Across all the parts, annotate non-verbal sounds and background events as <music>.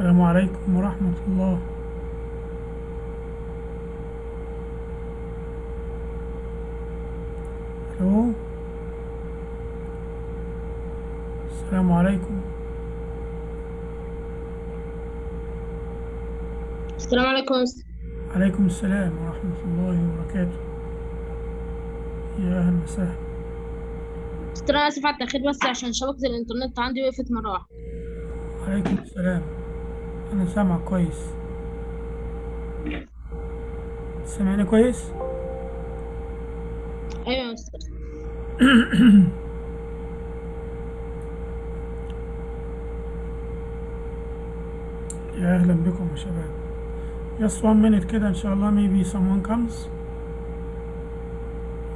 السلام عليكم ورحمة الله. ألو السلام عليكم. السلام عليكم. عليكم السلام ورحمة الله وبركاته. يا أهلا وسهلا. أنا آسف على التأخير بس عشان شبكة الإنترنت عندي وقفت مرة واحدة. عليكم السلام. أنا سامعك كويس. سامعني كويس؟ أيوة يا يا أهلا بكم يا شباب. Just one minute كده إن شاء الله. Maybe someone comes.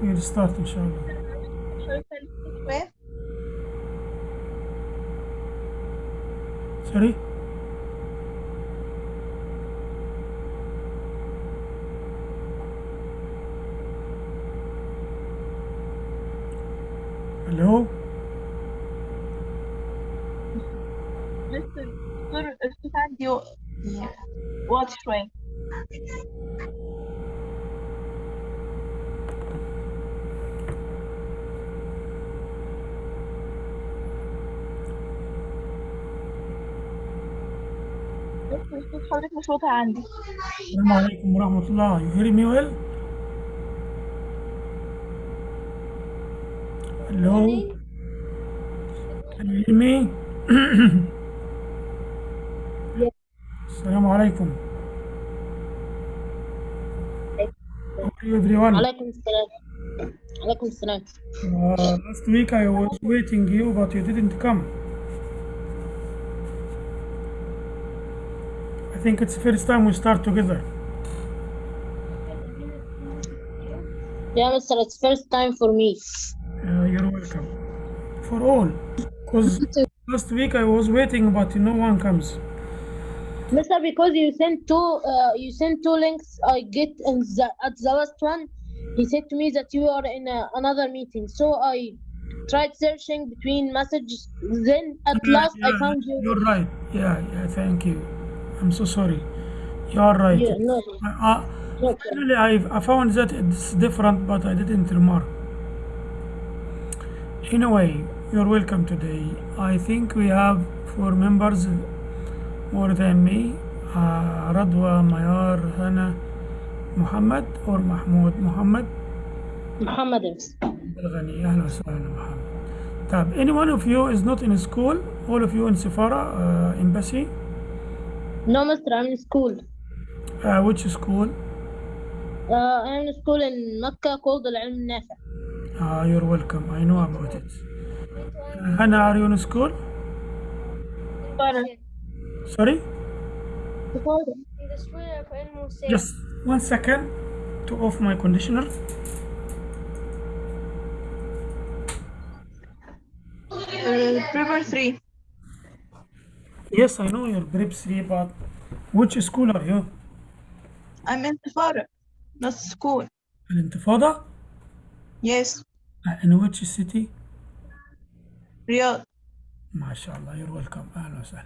We'll start إن شاء الله. sorry الصوت عندي و- يعني واطي شوية بس صوت حضرتك مش واضح عندي السلام عليكم ورحمة الله you hear me well hello can you hear me <clears throat> Assalamu alaikum. everyone. Salam. Salam. Uh, last week I was waiting you, but you didn't come. I think it's the first time we start together. Yeah, Mister, it's first time for me. Uh, you're welcome. For all, because <laughs> last week I was waiting, but no one comes. Mister, because you sent two, uh, you sent two links. I get in the at the last one. He said to me that you are in a, another meeting, so I tried searching between messages. Then at Yeah, last I found you. You're right. Yeah, yeah. Thank you. I'm so sorry. You're right. Yeah, no, I, I. Actually, I, I found that it's different, but I didn't remark. Anyway, you're welcome today. I think we have four members Uh, Radwa, Mayar, Hana, Muhammad or Mahmoud Muhammad Muhammad is. الغني أهلا وسهلا محمد. طيب, any one of you is not in school? All of you in Safara uh, embassy? No, Mister, I'm in school. Uh, which school? Uh, I'm in school in Mecca called Al Ilm Nafi. Uh, you're welcome. I know about it. Uh, Hana, are you in school? Sorry? Just one second to off my conditioner. Uh, River 3 Yes, I know you're grade 3, but which school are you? I'm in Safara not school الانتفاضة? yes Uh, in which city? Riyadh ما شاء الله you're welcome أهلا وسهلا.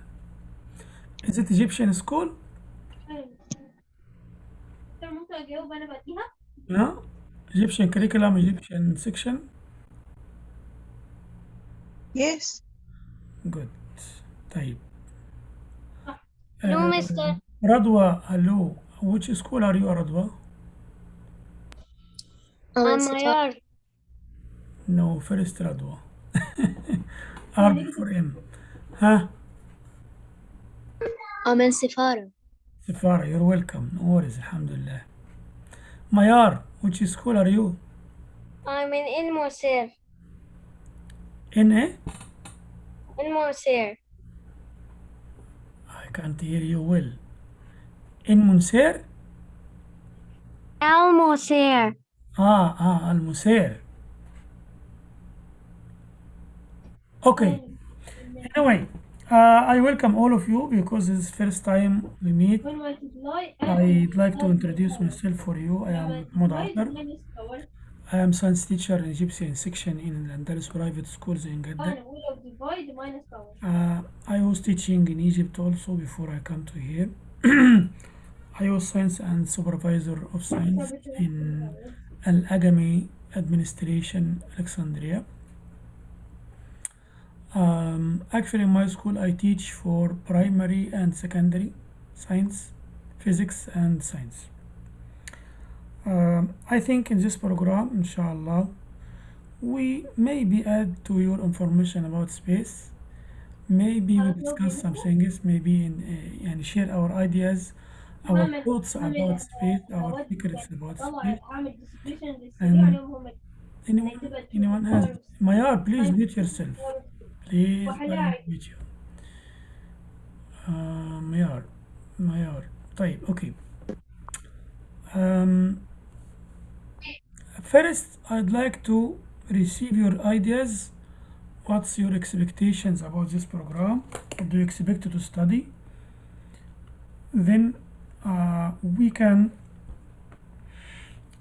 Is it Egyptian school? ممكن اجاوب انا بعديها No? Egyptian curriculum, Egyptian section? yes Good. طيب. No, Uh, mister. Radwa, hello. Which school are you, Radwa? I'm Mayar. No, first Radwa. <laughs> R before M. Huh? I'm in Safara. Safara, you're welcome. No worries, alhamdulillah. Mayar, which school are you? I'm in El Moser. In A? El Moser. I can't hear you well. In Munser? Al Moser. Ah, ah, Al Musair. Okay. Anyway, uh, I welcome all of you because it's first time we meet. I'd like to introduce myself for you. I am Mahmoud. I am science teacher in Egyptian section in Andalus private schools in Jeddah. void minus power. Uh, I was teaching in Egypt also before I come to here. <clears throat> I was science and supervisor of science in Al Agami Administration, Alexandria. Um, actually, in my school, I teach for primary and secondary science, physics, and science. Um, I think in this program, inshallah, we maybe add to your information about space. Maybe we discuss some things, maybe in, uh, and share our ideas, our thoughts about space, our secrets about space. And anyone, anyone has Mayar, please mute yourself. Please mute you. Uh, Mayar, Mayar. طيب, okay. Um, first, I'd like to receive your ideas. What's your expectations about this program? What do you expect to study? Then uh, we can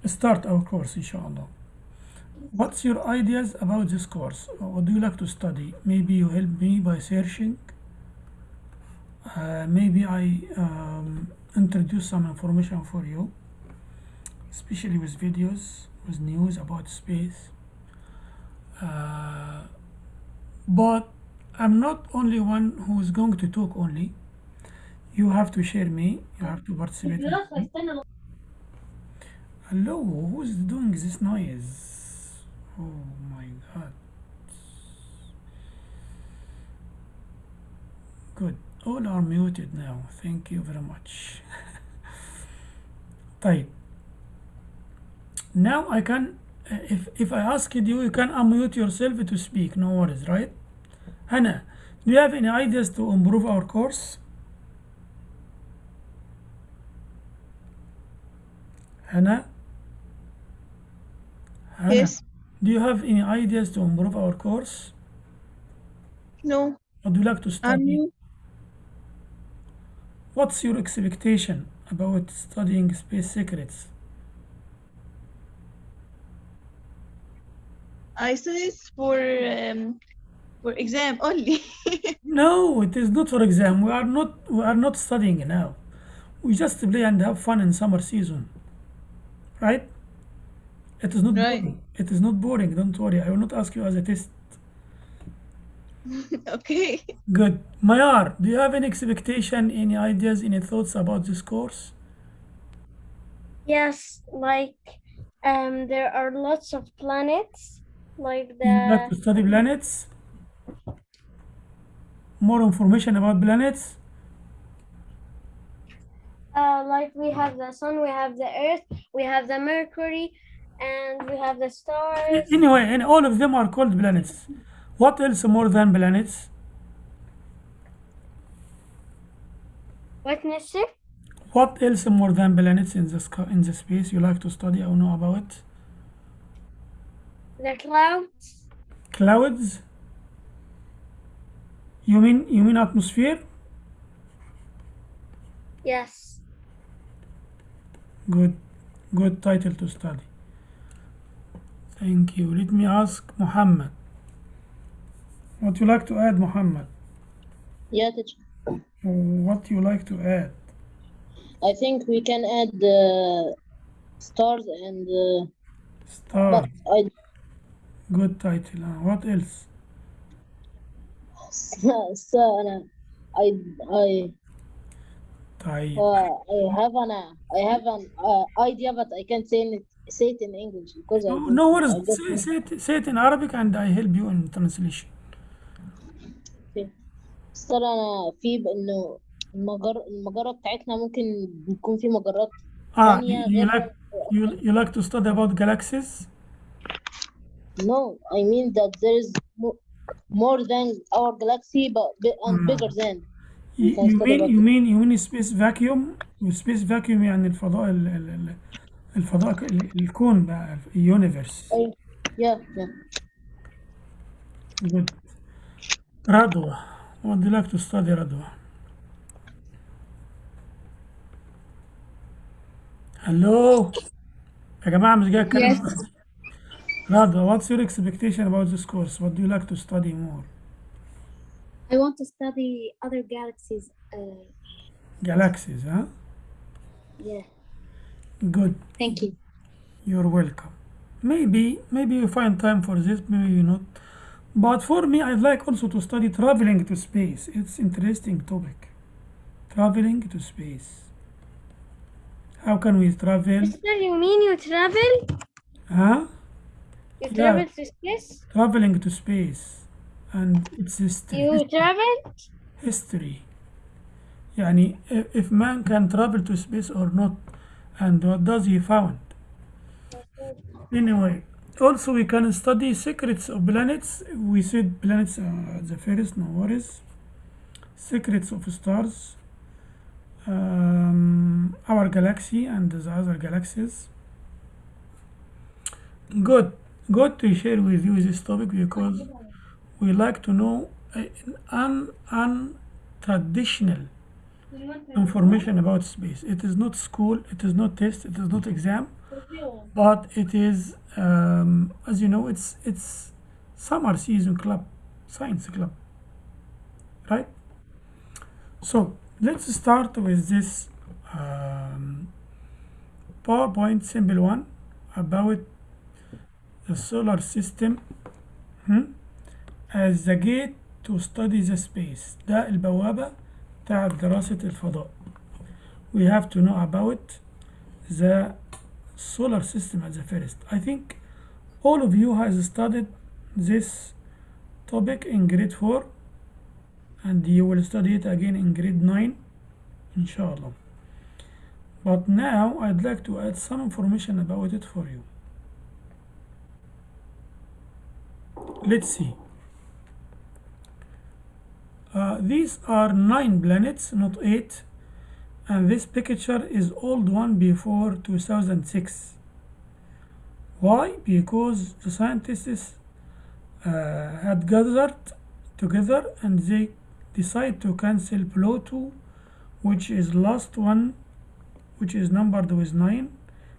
start our course, inshallah. What's your ideas about this course? What do you like to study? Maybe you help me by searching. Uh, maybe I um, introduce some information for you, especially with videos, with news about space. Uh, but I'm not only one who is going to talk only. You have to share me. You have to participate. Hello, who's doing this noise? Oh my god. Good. All are muted now. Thank you very much. <laughs> طيب. Now I can, uh, if, if I asked you, you can unmute yourself to speak. No worries, right? Hannah, do you have any ideas to improve our course? Hannah? Hannah, Yes. do you have any ideas to improve our course? No. Do you like to study? new. What's your expectation about studying space secrets? I this for um, for exam only. <laughs> No, it is not for exam. We are not we are not studying now. We just play and have fun in summer season. Right? It is not Right. boring. It is not boring. Don't worry. I will not ask you as a test. <laughs> okay. Good. Mayar, do you have any expectation, any ideas, any thoughts about this course? Yes, like um, there are lots of planets, like the. You like to study planets? More information about planets? uh, like we have the sun, we have the earth, we have the Mercury, and we have the stars. Anyway, and all of them are called planets. What else more than planets? What, mister? What else more than planets in the sky, in the space you like to study or know about? The clouds. Clouds? You mean you mean atmosphere? Yes. Good, good title to study. Thank you. Let me ask Muhammad. What you like to add, Muhammad? Yeah, teacher. What you like to add? I think we can add uh, stars and uh, Star. but I Good title. Uh, what else? <laughs> so أنا I I طيب. uh, I have an uh, I have an uh, idea but I can't say it say it in English because I No, don't- no worries. I Say, say, it, say it in Arabic and I help you in translation. ترى أنا في إنه المجرة المجرة بتاعتنا ممكن يكون في مجرات Ah, ثانية you, like you, you like to study about galaxies? No, I mean that there is mo more than our galaxy but and Mm. bigger than. You, mean you mean you mean space vacuum space vacuum يعني الفضاء ال- ال- ال- الفضاء الكون بقى universe I, yeah, yeah. good رضوى what do you like to study رضوى hello يا جماعة مش جاي اتكلم رضوى what's your expectation about this course what do you like to study more I want to study other galaxies. Uh, Galaxies, huh? yeah. Good. Thank you. You're welcome. Maybe, maybe you find time for this, maybe you not. But for me, I'd like also to study traveling to space. It's interesting topic. Traveling to space. How can we travel? Mister, you mean you travel? Huh? You Yeah. travel to space? Traveling to space and its history. You travel? history. يعني if if man can travel to space or not and what does he found? Anyway also we can study secrets of planets. We said planets uh, the first no worries. Secrets of stars um, our galaxy and the other galaxies. Good. Good to share with you this topic because we like to know an untraditional information about space. It is not school, it is not test, it is not exam, but it is, um, as you know, it's it's summer season club, science club, right? So let's start with this um, PowerPoint simple one about the solar system hmm, as the gate to study the space. ده البوابة بتاعت دراسة الفضاء. We have to know about the solar system at the first. I think all of you has studied this topic in grade 4 and you will study it again in grade 9 inshallah. But now I'd like to add some information about it for you. Let's see. Uh, these are nine planets, not eight, and this picture is old one before 2006. Why? Because the scientists uh, had gathered together and they decide to cancel Pluto, which is last one, which is numbered with nine,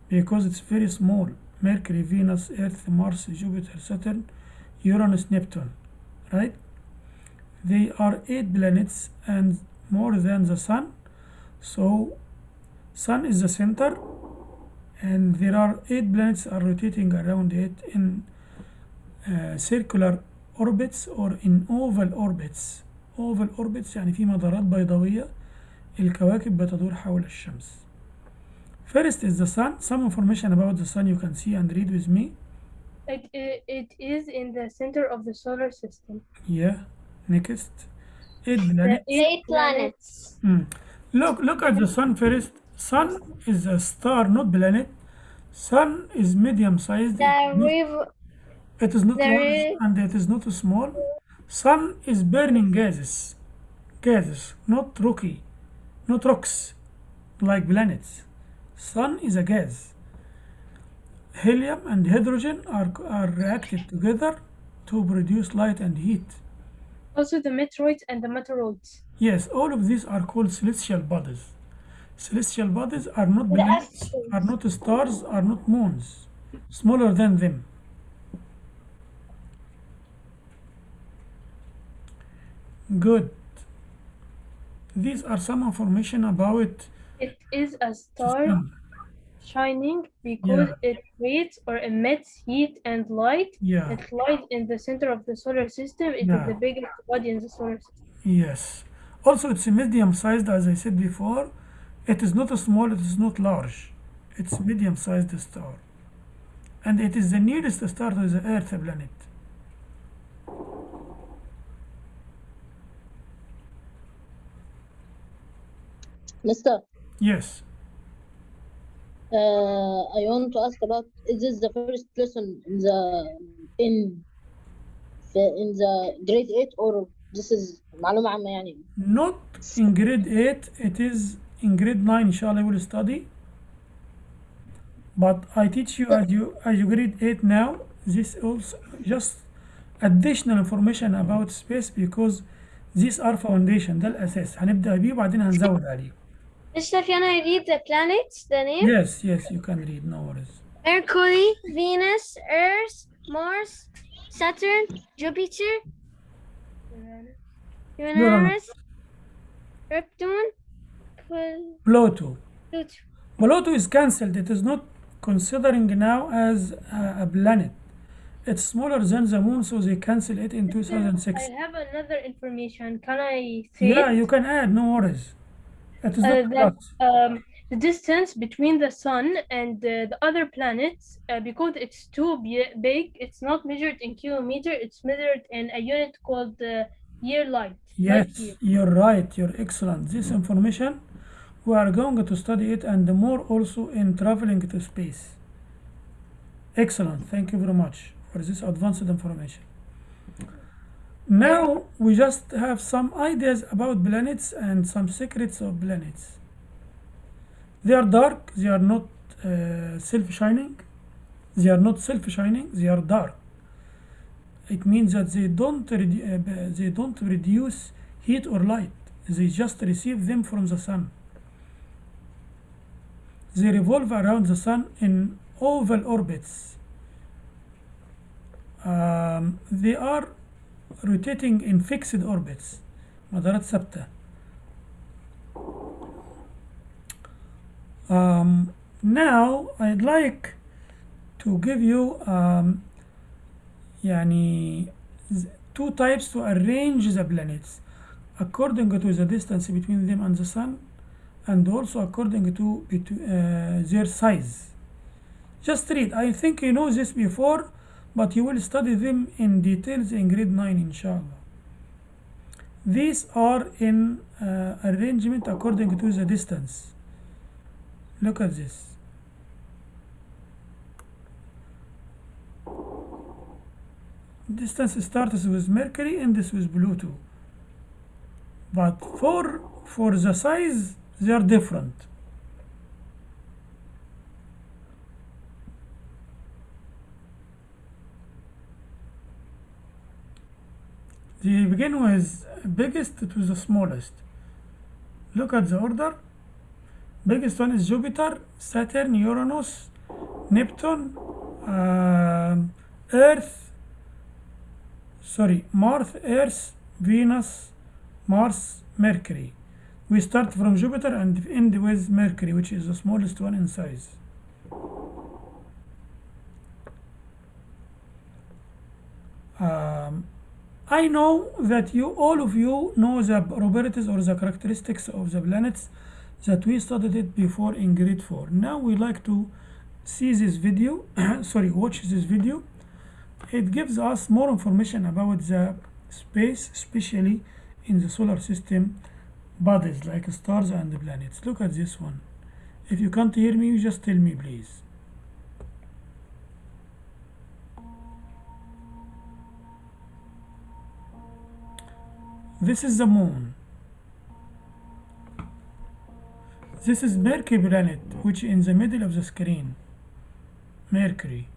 because it's very small. Mercury, Venus, Earth, Mars, Jupiter, Saturn, Uranus, Neptune, right? They are eight planets and more than the sun. So sun is the center and there are eight planets are rotating around it in uh, circular orbits or in oval orbits. Oval orbits يعني في مدارات بيضاوية الكواكب بتدور حول الشمس. First is the sun. Some information about the sun you can see and read with me. It, it, it is in the center of the solar system. Yeah. Next. Eight planets. Eight planets. Hmm. Look, look at the sun first. Sun is a star, not planet. Sun is medium sized. The river. It is not large and it is not small. Sun is burning gases. Gases, not rocky, not rocks like planets. Sun is a gas. Helium and hydrogen are, are reacted together to produce light and heat. Also the meteoroids and the meteoroids. Yes, all of these are called celestial bodies. Celestial bodies are not planets, are not stars, are not moons, smaller than them. Good. These are some information about It is a star sun. Shining because Yeah. it creates or emits heat and light. Yeah, It lies in the center of the solar system. It is Yeah. the biggest body in the solar system. yes. Also, it's a medium sized, as I said before. It is not a small, it is not large. It's medium sized star. And it is the nearest star to the Earth planet. Mister, Yes uh, I want to ask about is this the first lesson in the in the, in the grade 8 or this is معلومة عامة يعني Not in grade 8, it is in grade 9, inshallah, we will study. But I teach you as you as you grade 8 now, this also just additional information about space because these are foundation ده الأساس هنبدأ بيه وبعدين هنزود عليه. can I read the planets? The name? Yes, yes, you can read, no worries. Mercury, Venus, Earth, Mars, Saturn, Jupiter, Uranus, Neptune, Pl- Pluto. Pluto. Pluto is cancelled. It is not considering now as a, a planet. It's smaller than the moon, so they cancel it in 2006. I have another information. Can I say Yeah, it? you can add, no worries. It is Uh, that um, the distance between the sun and uh, the other planets, uh, because it's too big, it's not measured in kilometer. It's measured in a unit called uh, year light. Yes, you're right. You're excellent. This information, we are going to study it and more also in traveling to space. Excellent. Thank you very much for this advanced information. Now we just have some ideas about planets and some secrets of planets. They are dark. They are not uh, self-shining. They are not self-shining. They are dark. It means that they don't uh, they don't produce heat or light. They just receive them from the sun. They revolve around the sun in oval orbits. Um, they are rotating in fixed orbits مدارات ثابتة um, now I'd like to give you um, يعني z- two types to arrange the planets according to the distance between them and the sun and also according to betw- uh, their size just read I think you know this before but you will study them in details in grade 9 inshallah. These are in uh, arrangement according to the distance. Look at this. Distance starts with Mercury and this with Pluto. But for for the size they are different they begin with biggest to the smallest. Look at the order. Biggest one is Jupiter Saturn Uranus Neptune um, Earth sorry Mars Earth Venus Mars Mercury. We start from Jupiter and end with Mercury which is the smallest one in size. Um, I know that you all of you know the properties or the characteristics of the planets that we studied it before in grade 4 now we like to see this video <clears throat> sorry watch this video. It gives us more information about the space especially in the solar system bodies like stars and planets. Look at this one. If you can't hear me you just tell me please this is the moon this is Mercury planet which in the middle of the screen Mercury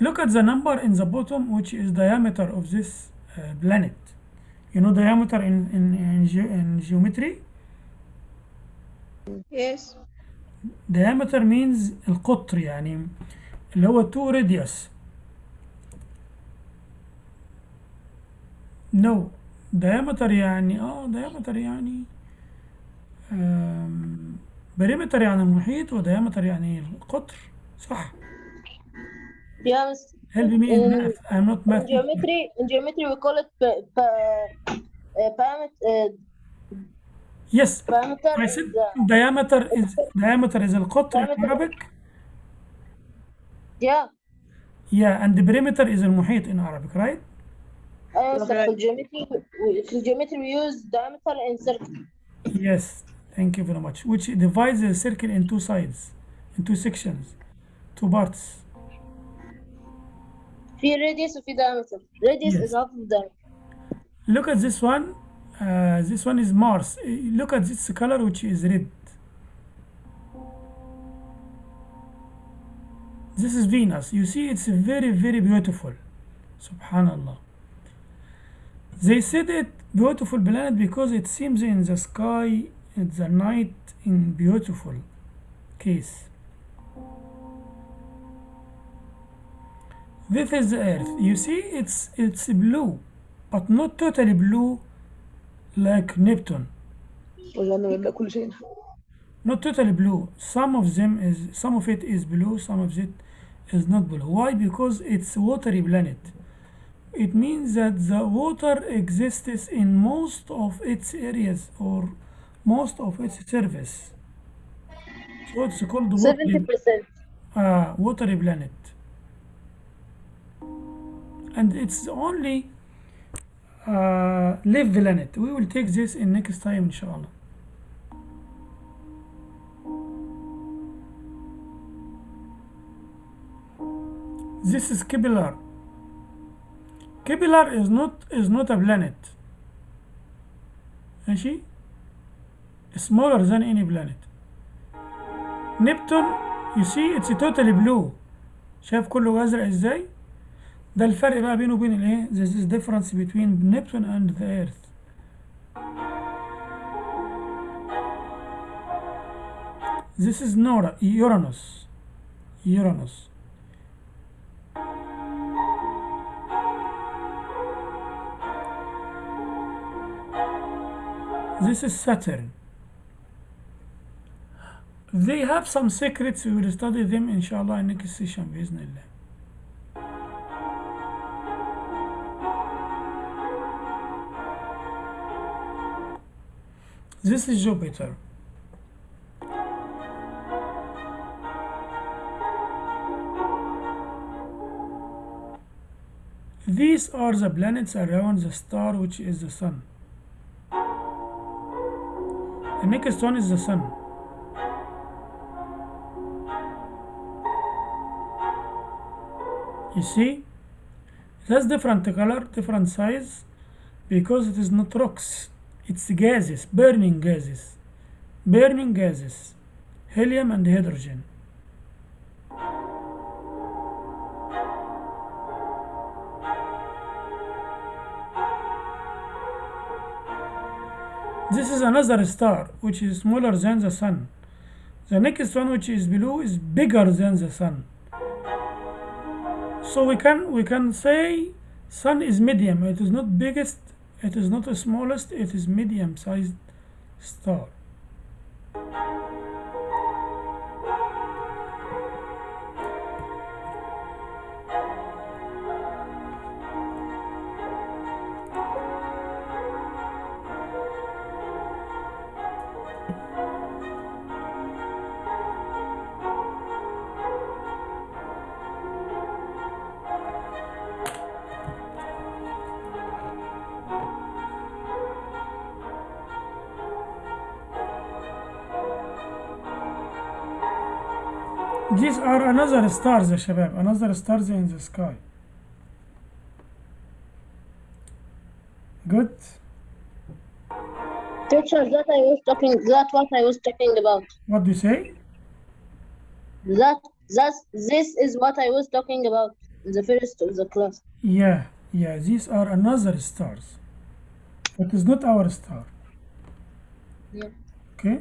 look at the number in the bottom which is diameter of this uh, planet you know diameter in in, in, ge in geometry Yes. diameter means القطر يعني اللي هو 2 radius no diameter يعني آه diameter يعني um, perimeter يعني المحيط وديامتر يعني القطر صح miss. help me in Um, math I'm not In math geometry, in geometry we call it pa- pa- uh, parameter. Uh, yes parameter I is, said uh, diameter is diameter is القطر in. Arabic yeah. yeah and the perimeter is المحيط in Arabic right Uh, so Okay. for geometry, we, for geometry we use diameter and circle. Yes, thank you very much. Which divides the circle in two sides, in two sections, two parts. في radius وفي diameter. Radius Yes. is half of diameter. Look at this one. Uh, this one is Mars. Uh, Look at this color, which is red. This is Venus. You see, it's very, very beautiful. Subhanallah. They said it beautiful planet because it seems in the sky at the night in beautiful case. This is the earth. You see it's it's blue, but not totally blue like Neptune. Not totally blue. Some of them is some of it is blue, some of it is not blue. Why? Because it's watery planet it means that the water exists in most of its areas or most of its surface. So it's called? 70%. uh, watery planet. And it's only uh, live planet. We will take this in next time inshallah. This is Kepler. Kepler is not is not a planet. ماشي smaller than any planet. Neptune you see it's totally blue. شايف كله أزرق إزاي؟ ده الفرق بقى بينه وبين الايه؟ This is difference between Neptune and the Earth. This is Nora, Uranus. Uranus. This is Saturn. They have some secrets. We will study them, inshallah, in next session. Bismillah. This is Jupiter. These are the planets around the star which is the Sun. The next one is the sun. You see, it has different color, different size, because it is not rocks, it's gases, burning gases, burning gases, helium and hydrogen. This is another star which is smaller than the sun. The next one which is below is bigger than the sun. So we can we can say sun is medium. It is not biggest, it is not the smallest, it is medium sized star. another stars يا شباب another stars in the sky good Teacher, that I was talking. That's what I was talking about. what do you say That that's this is what I was talking about in the first of the class. yeah yeah these are another stars it is not our star Yeah. okay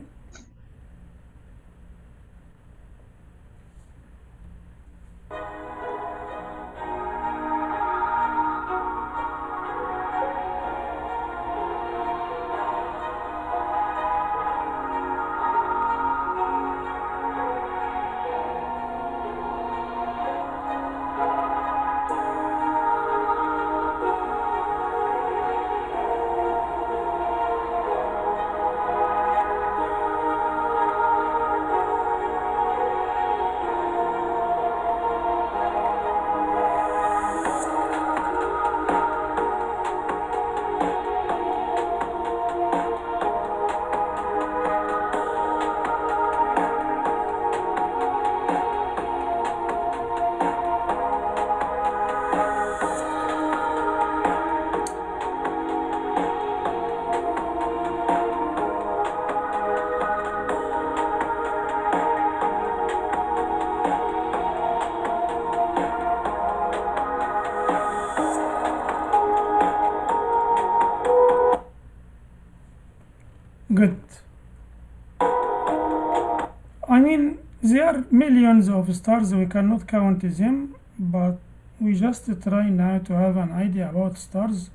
Millions of stars, we cannot count them, but we just try now to have an idea about stars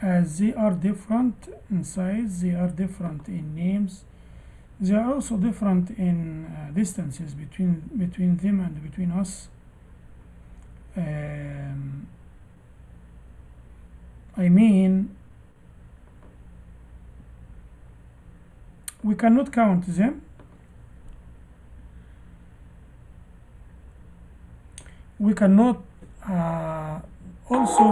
as they are different in size they are different in names they are also different in uh, distances between between them and between us. Um, I mean we cannot count them we cannot uh, also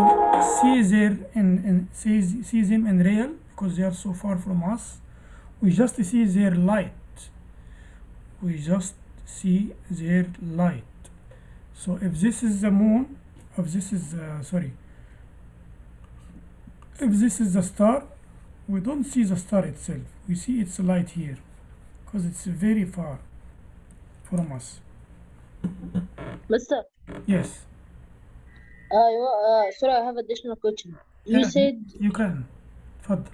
see their in, see, see them in real because they are so far from us. We just see their light. We just see their light. So if this is the moon if this is uh, sorry if this is the star we don't see the star itself. We see its light here because it's very far from us. Mister, Yes. Uh, uh, sorry, I have additional question. You yeah, said you can. Further.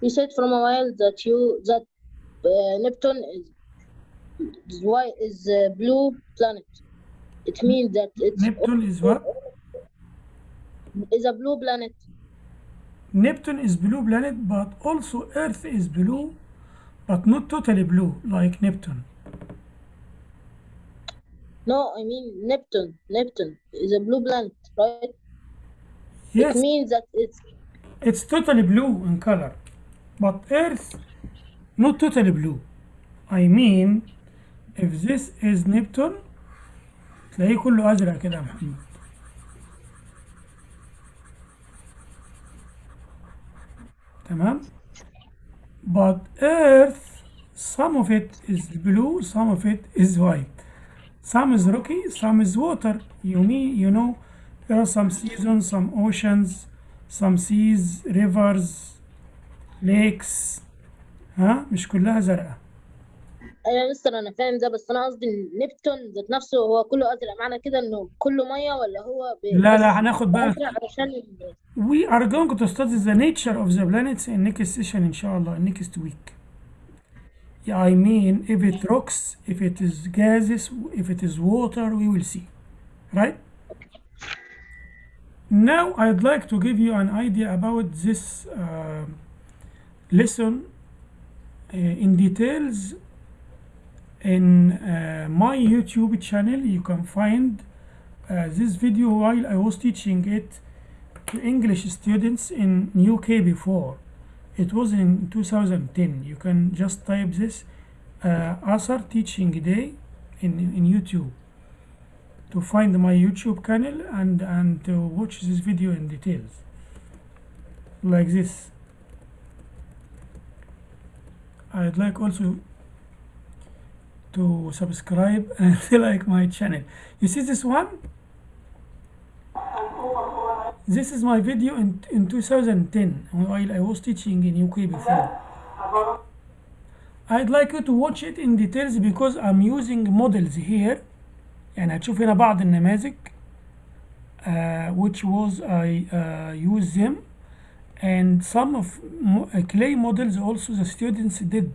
You said from a while that you that uh, Neptune is why is a blue planet. It means that it's Neptune is what is a blue planet. Neptune is blue planet, but also Earth is blue, but not totally blue like Neptune. No, I mean Neptune. Neptune is a blue planet, right? yes It means that it's it's totally blue in color but Earth not totally blue I mean if this is Neptune تلاقيه كله أزرق كده يا محمد تمام but Earth some of it is blue some of it is white Some is rocky some is water you mean you know there are some seasons some oceans some seas rivers lakes ها مش كلها زرقاء أيوه يا مستر أنا فاهم ده بس أنا قصدي نبتون ذات نفسه هو كله ازرق معنى كده انه كله ميه ولا هو ب- لا لا هناخد بقى علشان we are going to study the nature of the planets in next session إن شاء الله next week yeah, I mean if it rocks if it is gases if it is water we will see. Right? Now I'd like to give you an idea about this uh, lesson uh, in details in uh, my YouTube channel. You can find uh, this video while I was teaching it to English students in UK before. It was in 2010. You can just type this uh, Asar Teaching Day in, in YouTube to find my YouTube channel and, and to watch this video in details. Like this. I'd like also to subscribe <laughs> and like my channel. You see this one? This is my video in, in 2010 while I was teaching in UK before. I'd like you to watch it in details because I'm using models here يعني هتشوف هنا بعض النماذج uh, which was I uh, use them and some of mo- uh, clay models also the students did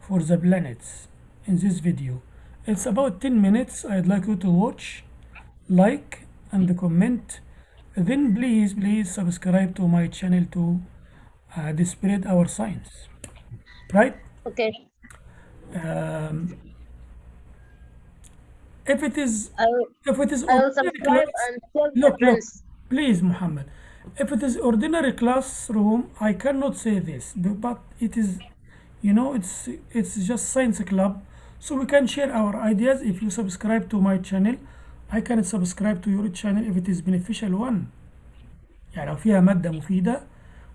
for the planets in this video. It's about 10 minutes. I'd like you to watch, like, and comment. then please, please subscribe to my channel to uh, spread our science. Right? okay Um, if it is, will, if it is ordinary class- look, look, please, Muhammad. If it is ordinary classroom, I cannot say this, but it is, you know, it's it's just science club, so we can share our ideas. If you subscribe to my channel, I can subscribe to your channel if it is beneficial one. يعني لو فيها مادة مفيدة,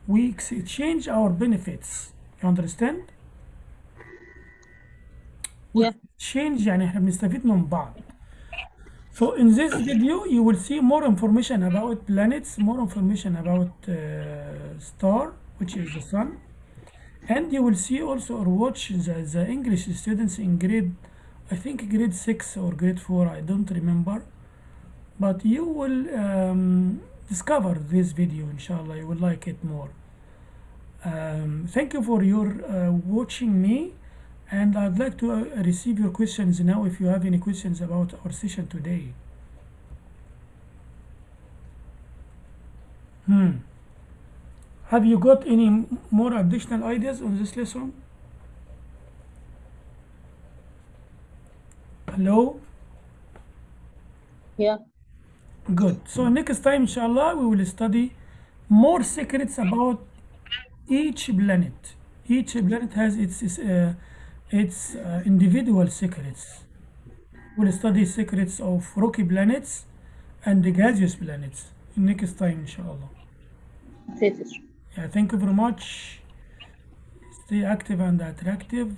we exchange our benefits. You understand? Yeah. change يعني احنا بنستفيد من بعض. So in this video you will see more information about planets, more information about uh, star, which is the sun, and you will see also or watch the, the English students in grade, I think grade 6 or grade 4 I don't remember. But you will um, discover this video inshallah. You will like it more. Um, thank you for your uh, watching me. And I'd like to uh, receive your questions now if you have any questions about our session today. Hmm. Have you got any more additional ideas on this lesson? Hello? Yeah. Good. So next time, inshallah, we will study more secrets about each planet. Each planet has its its, uh, its uh, individual secrets. We'll study secrets of rocky planets and the gaseous planets next time, inshallah. Yeah, thank you very much. Stay active and attractive.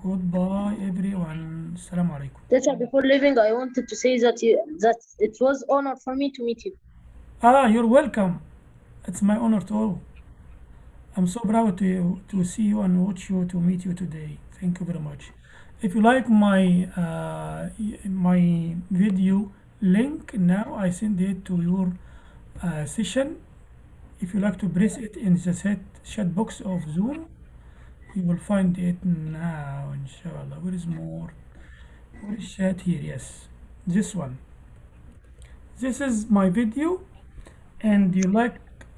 Goodbye, everyone. Assalamu alaikum. Teacher, before leaving, I wanted to say that you that it was honor for me to meet you. Ah, you're welcome. It's my honor too. I'm so proud to to see you and watch you to meet you today. Thank you very much. If you like my uh, my video link now, I send it to your uh, session. If you like to press it in the set chat box of Zoom, you will find it now. Inshallah. Where is more? Where is chat here? Yes, this one. This is my video and you like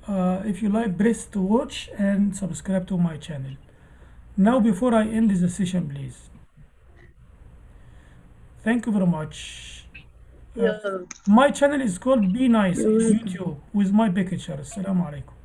uh, if you like press to watch and subscribe to my channel now before i end this session please thank you very much Uh, my channel is called be nice youtube with my picture assalamu alaikum